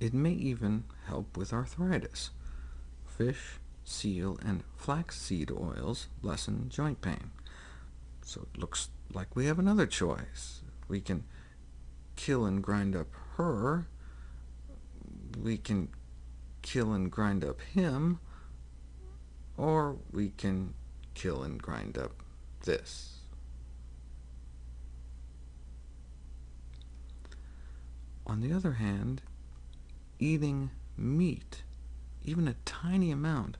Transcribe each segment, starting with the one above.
It may even help with arthritis. Fish, seal, and flaxseed oils lessen joint pain. So it looks like we have another choice. We can kill and grind up her, we can kill and grind up him, or we can kill and grind up this. On the other hand, eating meat, even a tiny amount,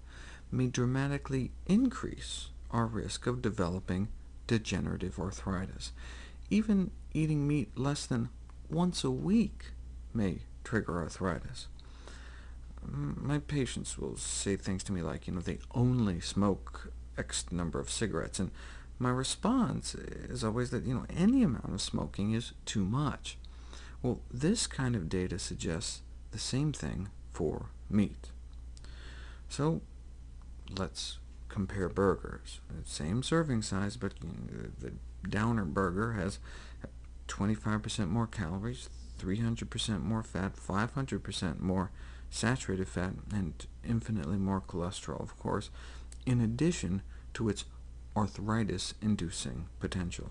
may dramatically increase our risk of developing degenerative arthritis. Even eating meat less than once a week may trigger arthritis. My patients will say things to me like, you know, they only smoke X number of cigarettes, and my response is always that, you know, any amount of smoking is too much. Well, this kind of data suggests the same thing for meat. So let's compare burgers. Same serving size, but the downer burger has 25% more calories, 300% more fat, 500% more saturated fat, and infinitely more cholesterol, of course, in addition to its arthritis-inducing potential.